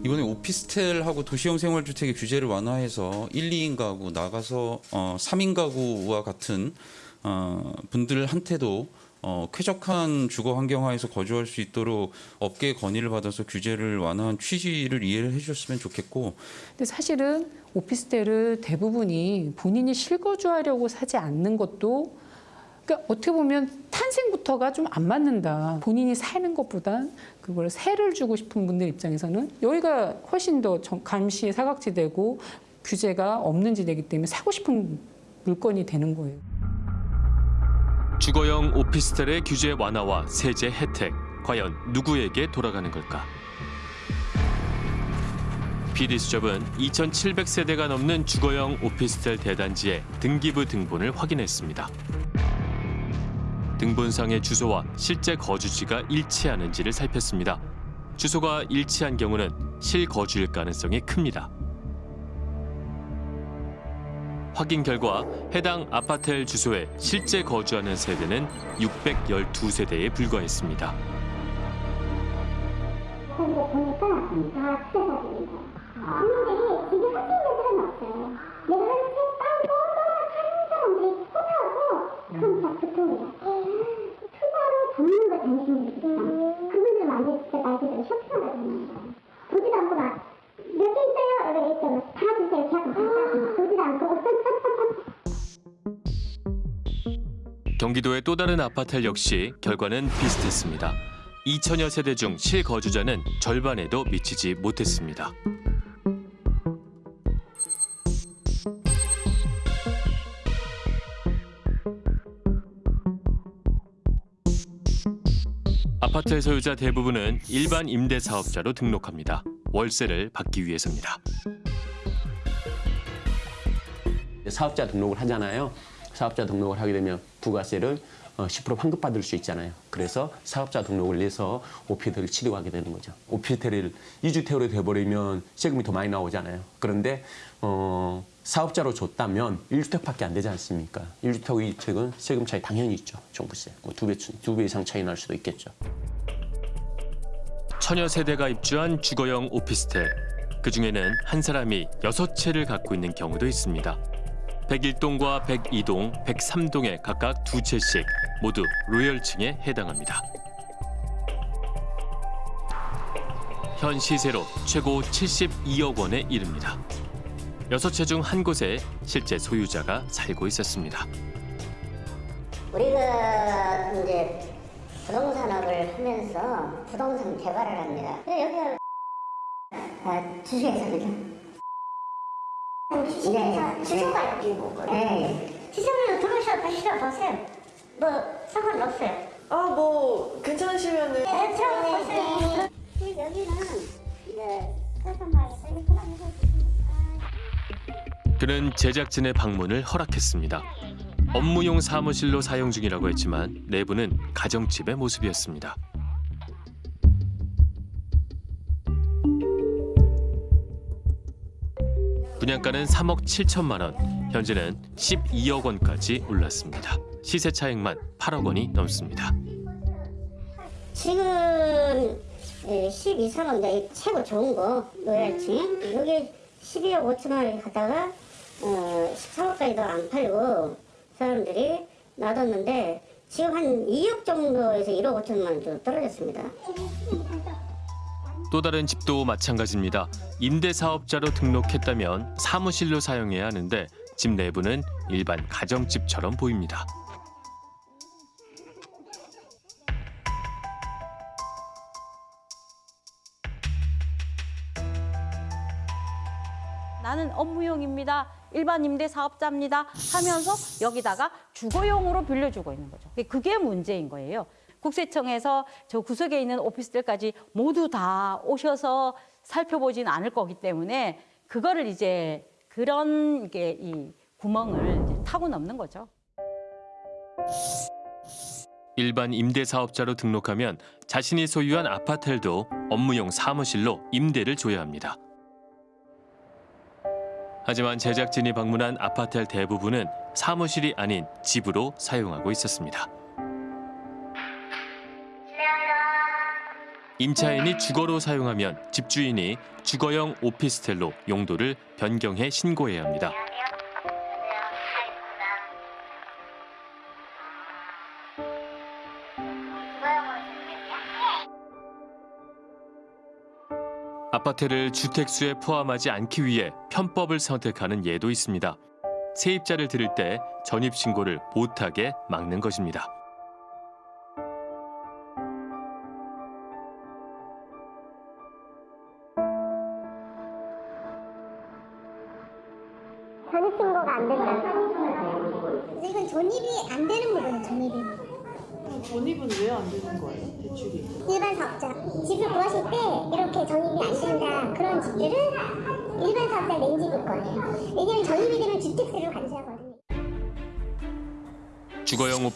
Speaker 35: 이번에 오피스텔하고 도시형 생활주택의 규제를 완화해서 1, 2인 가구 나가서 어, 3인 가구와 같은 어, 분들한테도 어, 쾌적한 주거 환경 하에서 거주할 수 있도록 업계 건의를 받아서 규제를 완화한 취지를 이해를 해주셨으면 좋겠고
Speaker 36: 근데 사실은 오피스텔을 대부분이 본인이 실거주하려고 사지 않는 것도 그러니까 어떻게 보면 탄생부터가 좀 안 맞는다. 본인이 사는 것보다 그걸 세를 주고 싶은 분들 입장에서는 여기가 훨씬 더 정- 감시 사각지대고 규제가 없는 지대이기 때문에 사고 싶은 물건이 되는 거예요.
Speaker 7: 주거용 오피스텔의 규제 완화와 세제 혜택 과연 누구에게 돌아가는 걸까? PD수첩은 2,700세대가 넘는 주거용 오피스텔 대단지의 등기부 등본을 확인했습니다. 등본상의 주소와 실제 거주지가 일치하는지를 살폈습니다. 주소가 일치한 경우는 실거주일 가능성이 큽니다. 확인 결과 해당 아파트 주소에 실제 거주하는 세대는 612세대에 불과했습니다.
Speaker 3: 거기서 보니까 다 투자자들이고 근데 지금 학생 없어요 내가 책따
Speaker 7: 경기도의 또 다른 아파트 역시 결과는 비슷했습니다. 2천여 세대 중 실거주자는 절반에도 미치지 못했습니다. 아파트 소유자 대부분은 일반 임대 사업자로 등록합니다. 월세를 받기 위해서입니다.
Speaker 34: 사업자 등록을 하잖아요. 사업자 등록을 하게 되면 부가세를 어, 10% 환급받을 수 있잖아요. 그래서 사업자 등록을 내서 오피스텔을 취득하게 되는 거죠. 오피스텔을 이주택으로 돼버리면 세금이 더 많이 나오잖아요. 그런데 어, 사업자로 줬다면 1주택밖에 안 되지 않습니까? 1주택, 2주택은 세금 차이 당연히 있죠. 종부세. 뭐두 배, 두배 이상 차이 날 수도 있겠죠.
Speaker 7: 천여 세대가 입주한 주거용 오피스텔. 그 중에는 한 사람이 여섯 채를 갖고 있는 경우도 있습니다. 101동과 102동, 103동에 각각 두 채씩 모두 로열층에 해당합니다. 현 시세로 최고 72억 원에 이릅니다. 여섯 채중 한 곳에 실제 소유자가 살고 있었습니다.
Speaker 3: 우리가 이제 부동산업을 하면서 부동산 개발을 합니다. 여기가 아, 주식회사거든요. 네, 주소가 여기고. 네. 지점으로 들어오셔 보시러 보세요. 뭐 상관없어요.
Speaker 5: 아, 뭐 괜찮으시면은
Speaker 3: 네, 들어보세요. 여기는 이제
Speaker 7: 그는 제작진의 방문을 허락했습니다. 업무용 사무실로 사용 중이라고 했지만 내부는 가정집의 모습이었습니다. 분양가는 3억 7천만 원. 현재는 12억 원까지 올랐습니다. 시세 차익만 8억 원이 넘습니다.
Speaker 3: 지금 12, 3억 이제 최고 좋은 거 노열층 여기 12억 5천 원을 갖다가 어, 14억까지도 안 팔고 사람들이 놔뒀는데 지금 한 2억 정도에서 1억 5천만 원 정도 떨어졌습니다.
Speaker 7: 또 다른 집도 마찬가지입니다. 임대 사업자로 등록했다면 사무실로 사용해야 하는데 집 내부는 일반 가정집처럼 보입니다.
Speaker 37: 나는 업무용입니다. 일반 임대 사업자입니다. 하면서 여기다가 주거용으로 빌려주고 있는 거죠. 그게 문제인 거예요. 국세청에서 저 구석에 있는 오피스들까지 모두 다 오셔서 살펴보진 않을 거기 때문에 그거를 이제 그런 이게 이 구멍을 타고 넘는 거죠.
Speaker 7: 일반 임대 사업자로 등록하면 자신이 소유한 아파트도 업무용 사무실로 임대를 줘야 합니다. 하지만 제작진이 방문한 아파트 대부분은 사무실이 아닌 집으로 사용하고 있었습니다. 임차인이 주거로 사용하면 집주인이 주거용 오피스텔로 용도를 변경해 신고해야 합니다. 아파트를 주택수에 포함하지 않기 위해 편법을 선택하는 예도 있습니다. 세입자를 들을 때 전입 신고를 못하게 막는 것입니다.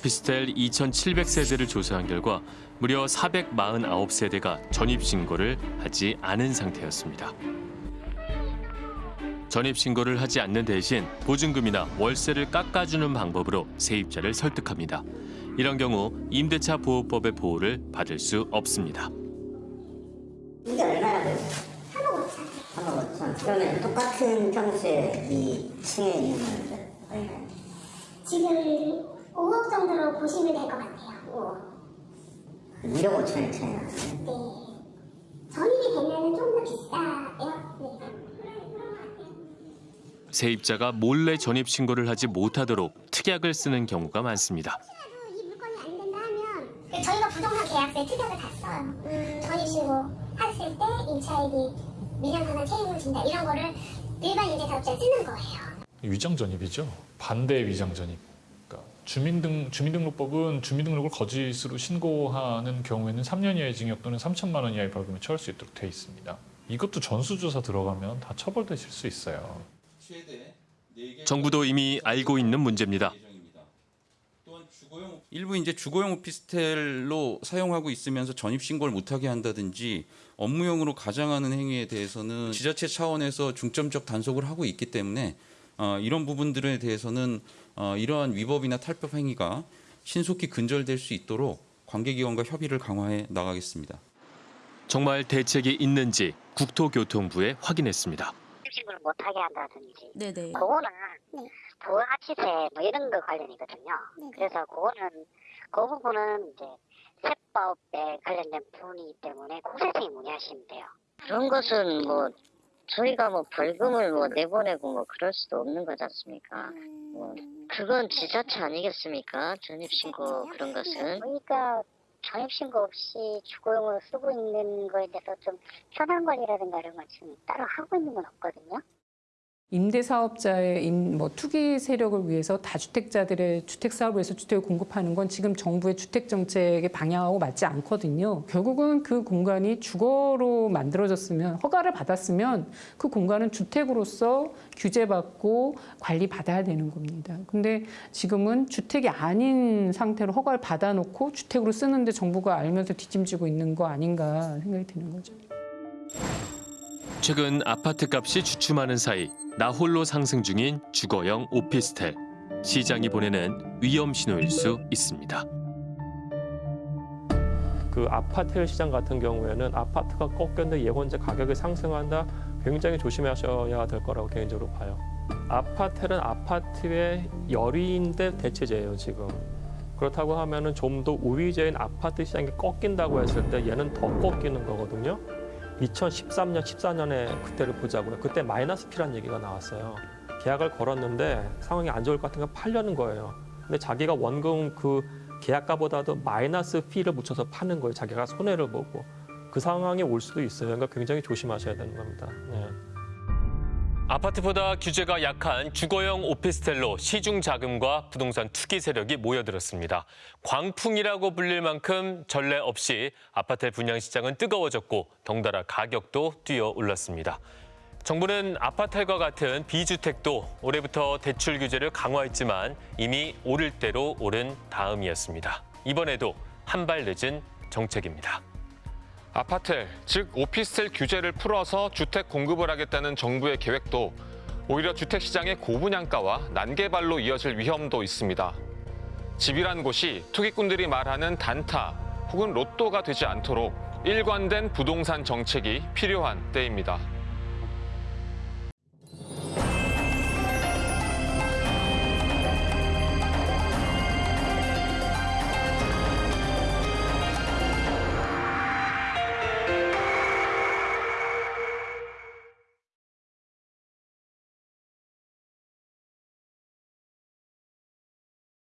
Speaker 7: 오피스텔 2,700세대를 조사한 결과 무려 449세대가 전입 신고를 하지 않은 상태였습니다. 전입 신고를 하지 않는 대신 보증금이나 월세를 깎아주는 방법으로 세입자를 설득합니다. 이런 경우 임대차 보호법의 보호를 받을 수 없습니다.
Speaker 3: 이게 얼마나 돼요? 3억 5천. 3억 5천. 그러면 똑같은 평수에 이 층에 있는 건데 얼마예요? 지금 5억 정도로 보시면 될 것 같아요. 5억. 1억 5천의 차이 나네. 네. 전입이 되면 좀 더 비싸요. 네.
Speaker 7: 세입자가 몰래 전입 신고를 하지 못하도록 특약을 쓰는 경우가 많습니다.
Speaker 3: 이 물건이 안 된다 하면 저희가 부동산 계약서에 특약을 다 써요. 전입 신고 했을 때 임차인이 미련하나 책임을 진다 이런 거를 일반 임대사업자에 쓰는 거예요.
Speaker 24: 위장 전입이죠. 반대 위장 전입. 주민등 주민등록법은 주민등록을 거짓으로 신고하는 경우에는 3년 이하의 징역 또는 3천만 원 이하의 벌금에 처할 수 있도록 돼 있습니다. 이것도 전수조사 들어가면 다 처벌되실 수 있어요.
Speaker 7: 정부도 이미 알고 있는 문제입니다.
Speaker 35: 일부 이제 주거용 오피스텔로 사용하고 있으면서 전입 신고를 못하게 한다든지 업무용으로 가장하는 행위에 대해서는 지자체 차원에서 중점적 단속을 하고 있기 때문에 어, 이런 부분들에 대해서는 어, 이러한 위법이나 탈법 행위가 신속히 근절될 수 있도록 관계기관과 협의를 강화해 나가겠습니다.
Speaker 7: 정말 대책이 있는지 국토교통부에 확인했습니다.
Speaker 38: 신고를 못하게 한다든지
Speaker 37: 네네.
Speaker 38: 그거는 부가가치세 뭐 이런 거 관련이거든요. 그래서 그거는 그 부분은 이제 세법에 관련된 부분이기 때문에 국세청이 문의하시면 돼요. 그런 것은 뭐 저희가 뭐 벌금을 뭐 내보내고 뭐 그럴 수도 없는 거지 않습니까? 뭐 그건 지자체 아니겠습니까? 전입신고 그런 것은. 그러니까 전입신고 없이 주거용으로 쓰고 있는 거에 대해서 좀 현황 관리라든가 이런 걸 지금 따로 하고 있는 건 없거든요.
Speaker 36: 임대사업자의 임, 뭐 투기 세력을 위해서 다주택자들의 주택 사업을 위해서 주택을 공급하는 건 지금 정부의 주택 정책의 방향하고 맞지 않거든요. 결국은 그 공간이 주거로 만들어졌으면 허가를 받았으면 그 공간은 주택으로서 규제받고 관리받아야 되는 겁니다. 근데 지금은 주택이 아닌 상태로 허가를 받아놓고 주택으로 쓰는데 정부가 알면서 뒷짐지고 있는 거 아닌가 생각이 드는 거죠.
Speaker 7: 최근 아파트 값이 주춤하는 사이 나홀로 상승 중인 주거형 오피스텔. 시장이 보내는 위험 신호일 수 있습니다.
Speaker 39: 그 아파트 시장 같은 경우에는 아파트가 꺾였는데 예원제 가격이 상승한다 굉장히 조심하셔야 될 거라고 개인적으로 봐요. 아파트는 아파트의 열의인데 대체제예요 지금. 그렇다고 하면 은 좀 더 우위제인 아파트 시장이 꺾인다고 했을 때 얘는 더 꺾이는 거거든요. 2013년, 14년에 그때를 보자고요. 그때 마이너스 피란 얘기가 나왔어요. 계약을 걸었는데 상황이 안 좋을 것 같으니까 팔려는 거예요. 근데 자기가 원금 그 계약가보다도 마이너스 피를 묻혀서 파는 거예요. 자기가 손해를 보고. 그 상황이 올 수도 있어요. 그러니까 굉장히 조심하셔야 되는 겁니다. 네.
Speaker 7: 아파트보다 규제가 약한 주거형 오피스텔로 시중 자금과 부동산 투기 세력이 모여들었습니다. 광풍이라고 불릴 만큼 전례 없이 아파트 분양 시장은 뜨거워졌고 덩달아 가격도 뛰어 올랐습니다. 정부는 아파트과 같은 비주택도 올해부터 대출 규제를 강화했지만 이미 오를 대로 오른 다음이었습니다. 이번에도 한 발 늦은 정책입니다.
Speaker 6: 아파트, 즉 오피스텔 규제를 풀어서 주택 공급을 하겠다는 정부의 계획도 오히려 주택 시장의 고분양가와 난개발로 이어질 위험도 있습니다. 집이란 곳이 투기꾼들이 말하는 단타 혹은 로또가 되지 않도록 일관된 부동산 정책이 필요한 때입니다.